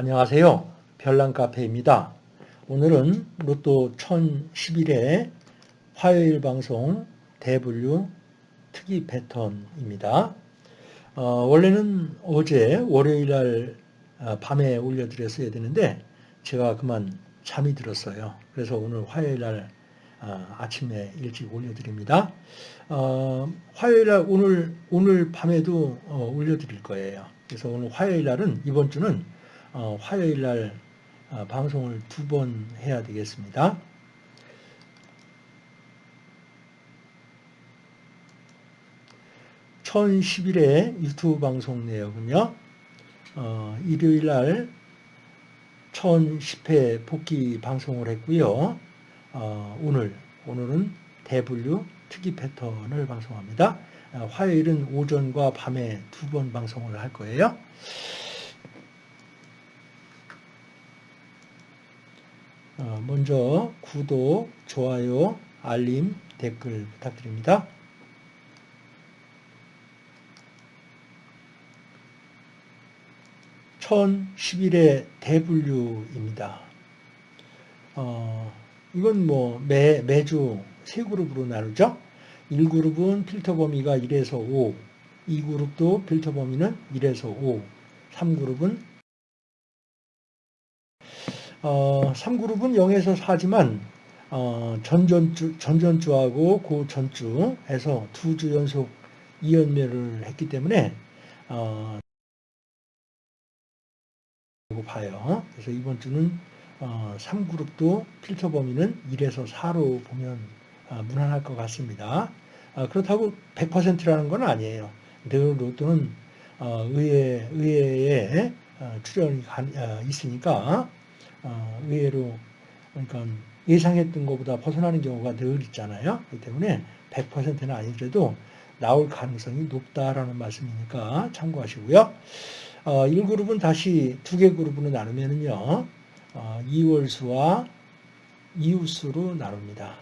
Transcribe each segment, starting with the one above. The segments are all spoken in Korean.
안녕하세요. 별난카페입니다. 오늘은 로또 1011회 화요일 방송 대분류 특이 패턴입니다. 어, 원래는 어제 월요일 날 어, 밤에 올려드렸어야 되는데 제가 그만 잠이 들었어요. 그래서 오늘 화요일 날 어, 아침에 일찍 올려드립니다. 어, 화요일 날 오늘 오늘 밤에도 어, 올려드릴 거예요. 그래서 오늘 화요일 날은 이번 주는 어, 화요일 날 어, 방송을 두 번 해야 되겠습니다. (1011회) 유튜브 방송 내역은요 어, 일요일 날 1010회 복귀 방송을 했고요. 어, 오늘 오늘은 대분류 특이 패턴을 방송합니다. 어, 화요일은 오전과 밤에 두 번 방송을 할 거예요 먼저 구독, 좋아요, 알림, 댓글 부탁드립니다. (1011의) 대분류입니다. 어, 이건 뭐 매, 매주 세 그룹으로 나누죠. 1그룹은 필터 범위가 1에서 5, 2그룹도 필터 범위는 1에서 5, 3그룹은 어, 3그룹은 0에서 4지만 어, 전전주, 전전주하고 그 전주 해서 두 주 연속 2연매를 했기 때문에 어, 봐요. 그래서 이번 주는 어, 3그룹도 필터 범위는 1에서 4로 보면 어, 무난할 것 같습니다. 어, 그렇다고 100%라는 건 아니에요. 늘 로또는 어, 의회, 의회에 어, 출연이 어, 있으니까 어, 의외로 그러니까 예상했던 것보다 벗어나는 경우가 늘 있잖아요. 그렇기 때문에 100%는 아니더라도 나올 가능성이 높다라는 말씀이니까 참고하시고요. 어, 1그룹은 다시 두 개 그룹으로 나누면요. 어, 2월수와 이웃수로 나눕니다.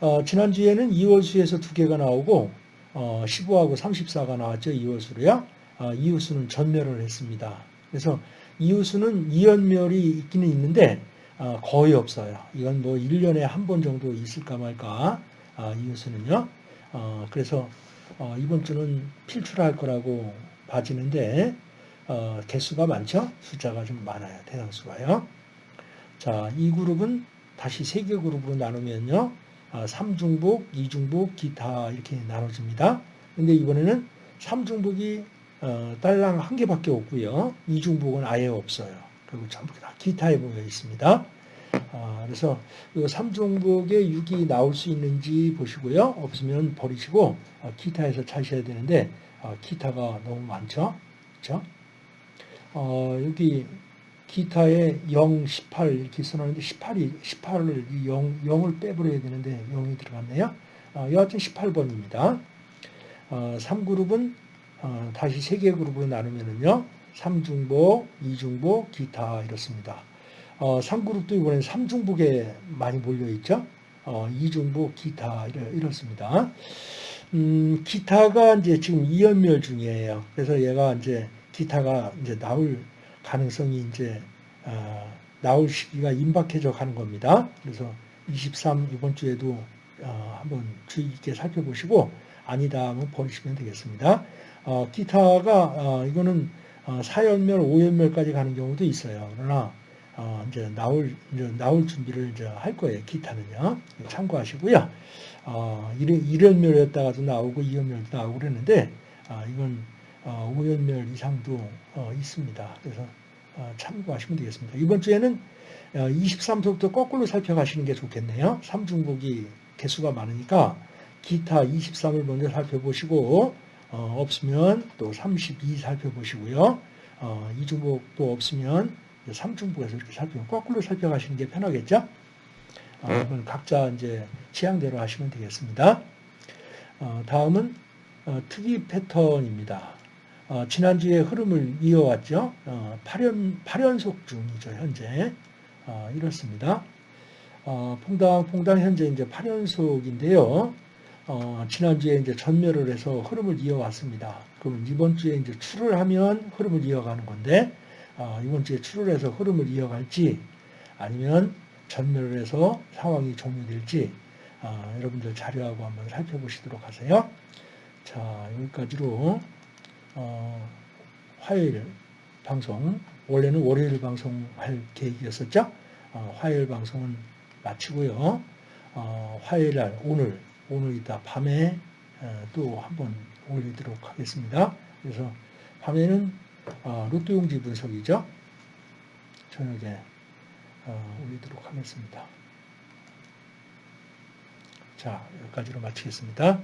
어, 지난주에는 2월수에서 두 개가 나오고 어, 15하고 34가 나왔죠. 2월수로요. 어, 이웃수는 전멸을 했습니다. 그래서 이웃수는 이연멸이 있기는 있는데 어, 거의 없어요. 이건 뭐 1년에 한 번 정도 있을까 말까 아, 이웃수는요. 어, 그래서 어, 이번 주는 필출할 거라고 봐지는데 개수가 많죠. 숫자가 좀 많아요. 대상수가요. 자, 이 그룹은 다시 세 개 그룹으로 나누면요. 3중복, 2중복, 기타 이렇게 나눠집니다. 근데 이번에는 3중복이 어, 딸랑 한 개밖에 없고요. 이중복은 아예 없어요. 그리고 전부 다 기타에 보여 있습니다. 어, 그래서 이 삼중복에 6이 나올 수 있는지 보시고요. 없으면 버리시고 어, 기타에서 찾으셔야 되는데 어, 기타가 너무 많죠. 그렇죠? 어, 여기 기타에 0, 18 이렇게 써놨는데 18이 18을 0, 0을 빼버려야 되는데 0이 들어갔네요. 어, 여하튼 18번입니다. 어, 3그룹은 어, 다시 세 개 그룹으로 나누면은요. 3중복, 2중복, 기타 이렇습니다. 어, 3그룹도 이번엔 3중복에 많이 몰려있죠. 어, 2중복, 기타 이렇 습니다. 음, 기타가 이제 지금 2연멸 중이에요. 그래서 얘가 이제 기타가 이제 나올 가능성이 이제 어, 나올 시기가 임박해져 가는 겁니다. 그래서 23 이번 주에도 어, 한번 주의 깊게 살펴보시고 아니다 하면 버리시면 되겠습니다. 어, 기타가 어, 이거는 어, 4연멸, 5연멸까지 가는 경우도 있어요. 그러나 어, 이제 나올 이제 나올 준비를 이제 할 거예요. 기타는요. 참고하시고요. 어, 1연멸이었다가도 나오고 2연멸도 나오고 그랬는데 어, 이건 어, 5연멸 이상도 어, 있습니다. 그래서 어, 참고하시면 되겠습니다. 이번 주에는 23소부터 어, 거꾸로 살펴가시는 게 좋겠네요. 3중복이 개수가 많으니까 기타 23을 먼저 살펴보시고 어, 없으면 또 32 살펴보시고요. 어, 이중복도 없으면 3중복에서 이렇게 살펴 거꾸로 살펴가시는 게 편하겠죠? 어, 이건 각자 이제 취향대로 하시면 되겠습니다. 어, 다음은 어, 특이 패턴입니다. 어, 지난주에 흐름을 이어왔죠. 8연, 8연속 중이죠, 현재. 이렇습니다. 퐁당, 퐁당 현재 이제 8연속인데요. 어, 지난주에 이제 전멸을 해서 흐름을 이어왔습니다. 그럼 이번 주에 이제 출을 하면 흐름을 이어가는 건데, 어, 이번 주에 출혈해서 흐름을 이어갈지 아니면 전멸을 해서 상황이 종료될지 어, 여러분들 자료하고 한번 살펴보시도록 하세요. 자 여기까지로 어, 화요일 방송 원래는 월요일 방송할 계획이었었죠. 어, 화요일 방송은 마치고요. 어, 화요일 날 오늘 오늘 이따 밤에 어, 또 한번 올리도록 하겠습니다. 그래서 밤에는 어, 로또 용지 분석이죠. 저녁에 어, 올리도록 하겠습니다. 자, 여기까지로 마치겠습니다.